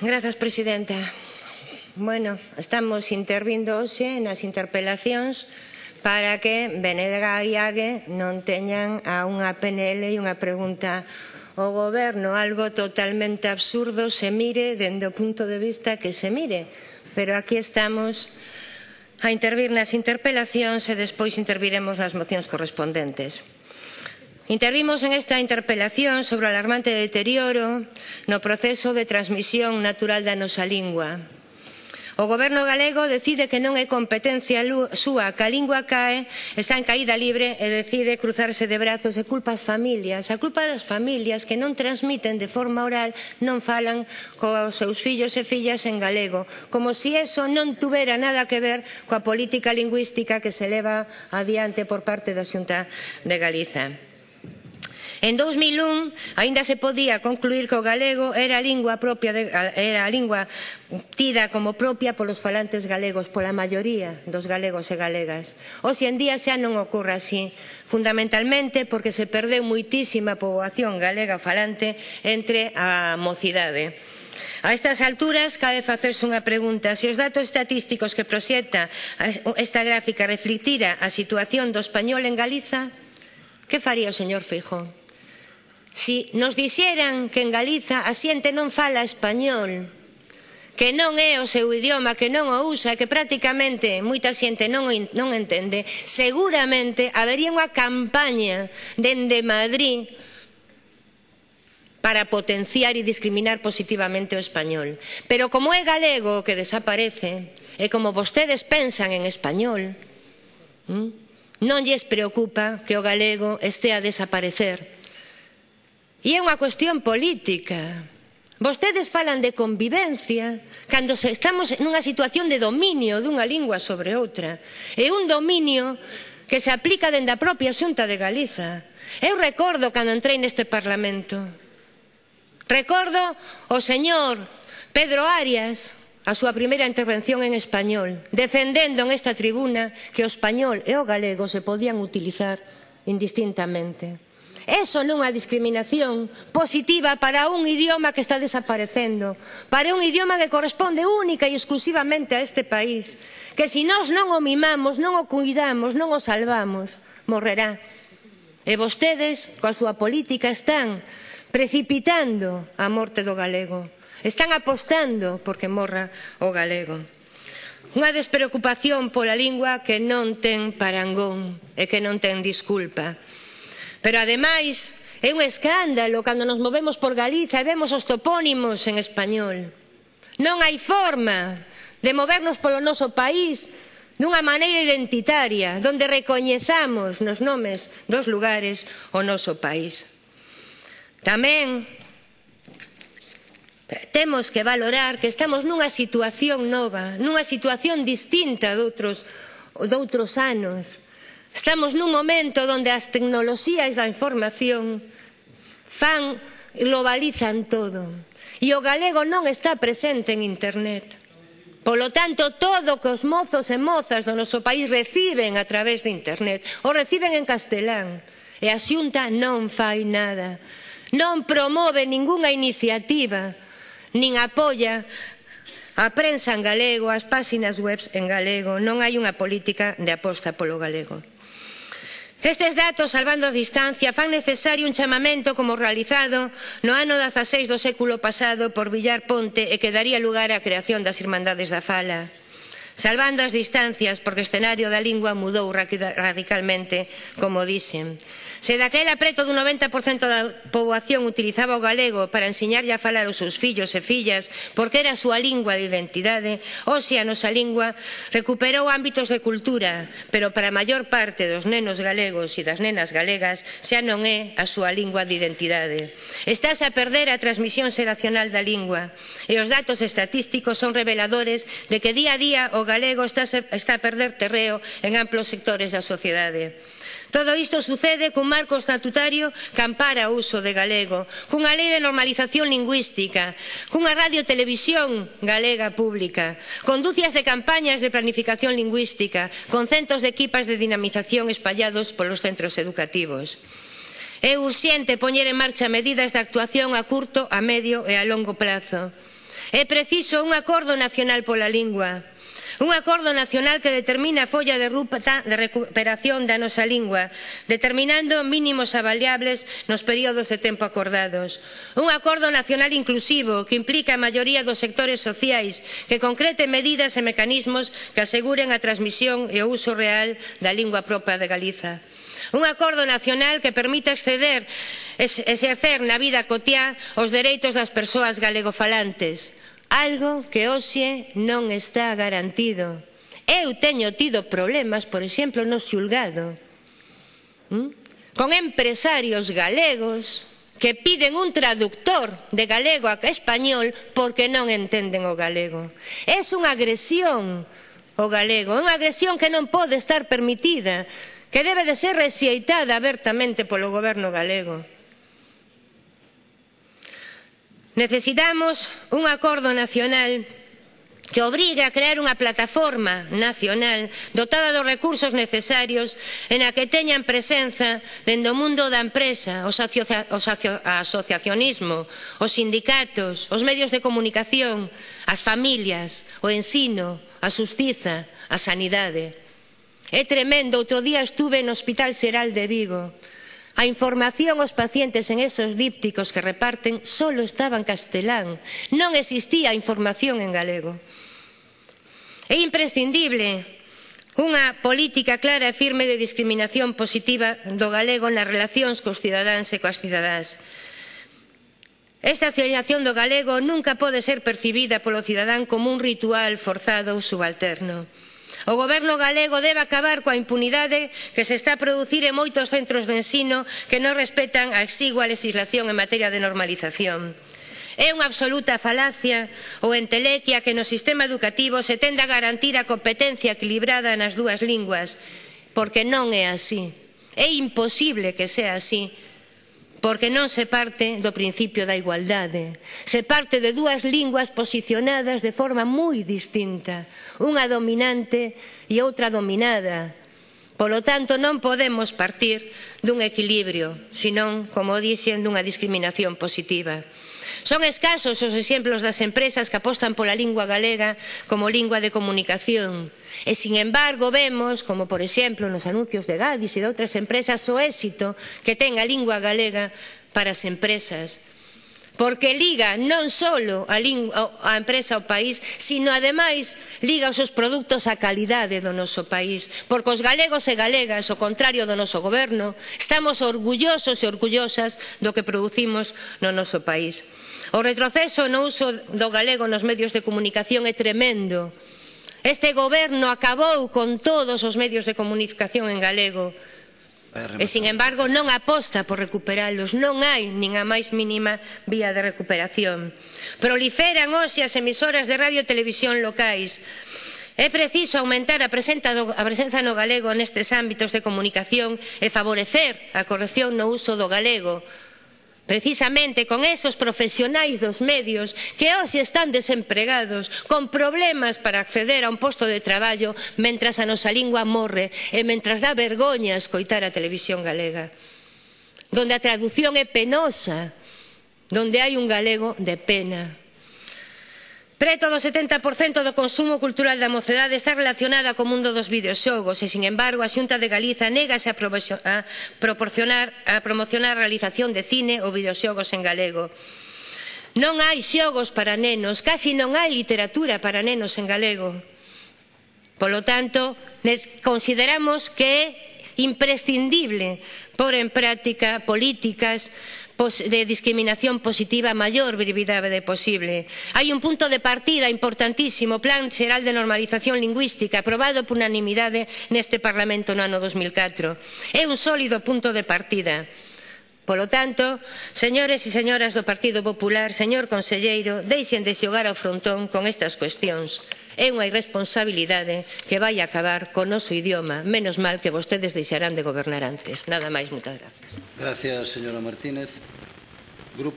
Grazas, Presidenta. Bueno, estamos intervindo hoxe nas interpelacións para que Benedega e Ague non teñan a unha PNL e unha pregunta ao goberno, algo totalmente absurdo se mire dende o punto de vista que se mire. Pero aquí estamos a intervir nas interpelacións e despois interviremos nas mocións correspondentes. Intervimos en esta interpelación sobre o alarmante deterioro no proceso de transmisión natural da nosa lingua. O goberno galego decide que non é competencia súa, que a lingua cae, está en caída libre e decide cruzarse de brazos e culpa as familias. A culpa das familias que non transmiten de forma oral, non falan cos seus fillos e fillas en galego, como se si eso non tuvera nada que ver coa política lingüística que se leva adiante por parte da Xunta de Galiza. En 2001 aínda se podía concluir que o galego era a lingua propia de, era a lingua tida como propia polos falantes galegos, pola maioría dos galegos e galegas. Hoxe en día xa non ocorre así, fundamentalmente porque se perdeu moitísima poboación galega falante entre a mocidade. A estas alturas cabe facerse unha pregunta se os datos estatísticos que proxecta esta gráfica reflectira a situación do español en Galiza, que faría o señor Feijóo? Si nos dixeran que en Galiza a xente non fala español, que non é o seu idioma, que non o usa, que prácticamente moita xente non, non entende, seguramente habería unha campaña dende Madrid para potenciar e discriminar positivamente o español. Pero como é galego que desaparece, e como vostedes pensan en español, hm, non lles preocupa que o galego estea a desaparecer E é unha cuestión política. Vostedes falan de convivencia cando estamos nunha situación de dominio dunha lingua sobre outra. É un dominio que se aplica dende a propia Xunta de Galiza. Eu recordo cando entrei neste Parlamento. Recordo o señor Pedro Arias, a súa primeira intervención en español, defendendo en esta tribuna que o español e o galego se podían utilizar indistintamente. Eso non é discriminación positiva para un idioma que está desaparecendo, para un idioma que corresponde única e exclusivamente a este país, que se nós non o mimamos, non o cuidamos, non o salvamos, morrerá. E vostedes, coa súa política, están precipitando a morte do galego. Están apostando porque morra o galego. Unha despreocupación pola lingua que non ten parangón e que non ten disculpa. Pero ademais é un escándalo cando nos movemos por Galiza e vemos os topónimos en español. Non hai forma de movernos polo noso país dunha maneira identitaria, donde recoñezamos nos nomes dos lugares o noso país. Tamén temos que valorar que estamos nunha situación nova, nunha situación distinta doutros, doutros anos, Estamos nun momento onde as tecnoloxías da información fan, globalizan todo. E o galego non está presente en Internet. Polo tanto, todo que os mozos e mozas do noso país reciben a través de Internet, o reciben en castelán, e a xunta non fai nada. Non promove ningunha iniciativa, nin apoia a prensa en galego, as páxinas web en galego. Non hai unha política de aposta polo galego. Estes datos, salvando a distancia, fan necesario un chamamento como realizado no ano 16 do século pasado por Villar Ponte e que daría lugar á creación das Irmandades da Fala. Salvando as distancias, porque o escenario da lingua mudou radicalmente, como dixen. Se daquela preto do 90% da poboación utilizaba o galego para enseñarlle a falar aos seus fillos e fillas, porque era a súa lingua de identidade, hoxe a nosa lingua recuperou ámbitos de cultura, pero para a maior parte dos nenos galegos e das nenas galegas xa non é a súa lingua de identidade. Estás a perder a transmisión xeracional da lingua e os datos estatísticos son reveladores de que día a día o galego está, está a perder terreo en amplos sectores da sociedade. Todo isto sucede cun marco estatutario que ampara o uso de galego, cunha lei de normalización lingüística, cunha radiotelevisión galega pública, con dúcias de campañas de planificación lingüística, con centos de equipas de dinamización espallados polos centros educativos. É urxente poñer en marcha medidas de actuación a curto, a medio e a longo prazo. É preciso un acordo nacional pola lingua. Un acordo nacional que determina a folla de ruta de recuperación da nosa lingua, determinando mínimos avaliables nos períodos de tempo acordados. Un acordo nacional inclusivo que implica a maioría dos sectores sociais, que concrete medidas e mecanismos que aseguren a transmisión e o uso real da lingua propia de Galiza. Un acordo nacional que permita exceder exercer na vida cotiá os dereitos das persoas galegofalantes algo que hoxe non está garantido. Eu teño tido problemas, por exemplo, no xulgado, con empresarios galegos que piden un traductor de galego a español porque non entenden o galego. É unha agresión o galego, unha agresión que non pode estar permitida, que debe de ser rexeitada abertamente polo goberno galego. Necesitamos un acordo nacional que obrigue a crear unha plataforma nacional dotada dos recursos necesarios en a que teñan presenza dende o mundo da empresa, os, asociacionismo, os sindicatos, os medios de comunicación, as familias, o ensino, a justiza, a sanidade. É tremendo, outro día estuve no Hospital Seral de Vigo, A información aos pacientes en esos dípticos que reparten solo estaba en castelán. Non existía información en galego. É imprescindible unha política clara e firme de discriminación positiva do galego nas relacións cos cidadáns e coas cidadás. Esta asimilación do galego nunca pode ser percibida polo cidadán como un ritual forzado ou subalterno. O goberno galego debe acabar coa impunidade que se está a producir en moitos centros de ensino que non respetan a exigua legislación en materia de normalización. É unha absoluta falacia ou entelequia que no sistema educativo se tenda a garantir a competencia equilibrada nas dúas linguas, porque non é así. É imposible que sea así porque non se parte do principio da igualdade. Se parte de dúas linguas posicionadas de forma moi distinta, unha dominante e outra dominada. Polo tanto, non podemos partir dun equilibrio, senón, como dixen, dunha discriminación positiva. Son escasos os exemplos das empresas que apostan pola lingua galega como lingua de comunicación. E, sin embargo, vemos, como por exemplo nos anuncios de Gadis e de outras empresas, o éxito que ten a lingua galega para as empresas, porque liga non só a, a empresa ao país, sino ademais liga os seus produtos á calidade do noso país, porque os galegos e galegas, o contrario do noso goberno, estamos orgullosos e orgullosas do que producimos no noso país. O retroceso no uso do galego nos medios de comunicación é tremendo. Este goberno acabou con todos os medios de comunicación en galego. E, sin embargo, non aposta por recuperalos, non hai nin a máis mínima vía de recuperación. Proliferan hoxe as emisoras de radio e televisión locais. É preciso aumentar a presenza, do, a presenza no galego nestes ámbitos de comunicación e favorecer a corrección no uso do galego precisamente con esos profesionais dos medios que hoxe están desempregados, con problemas para acceder a un posto de traballo mentras a nosa lingua morre e mentras dá vergoña escoitar a televisión galega, donde a traducción é penosa, donde hai un galego de pena. Preto do 70% do consumo cultural da mocedade está relacionada co mundo dos videoxogos e, sin embargo, a Xunta de Galiza négase a, a, proporcionar, a promocionar a realización de cine ou videoxogos en galego. Non hai xogos para nenos, casi non hai literatura para nenos en galego. Polo tanto, consideramos que é imprescindible pôr en práctica políticas de discriminación positiva a maior brevidade posible. Hai un punto de partida importantísimo, Plan Xeral de Normalización Lingüística, aprobado por unanimidade neste Parlamento no ano 2004. É un sólido punto de partida. Polo tanto, señores e señoras do Partido Popular, señor conselleiro, deixen de xogar ao frontón con estas cuestións. É unha irresponsabilidade que vai acabar co noso idioma. Menos mal que vostedes deixarán de gobernar antes. Nada máis, moitas grazas. Gracias, señora Martínez.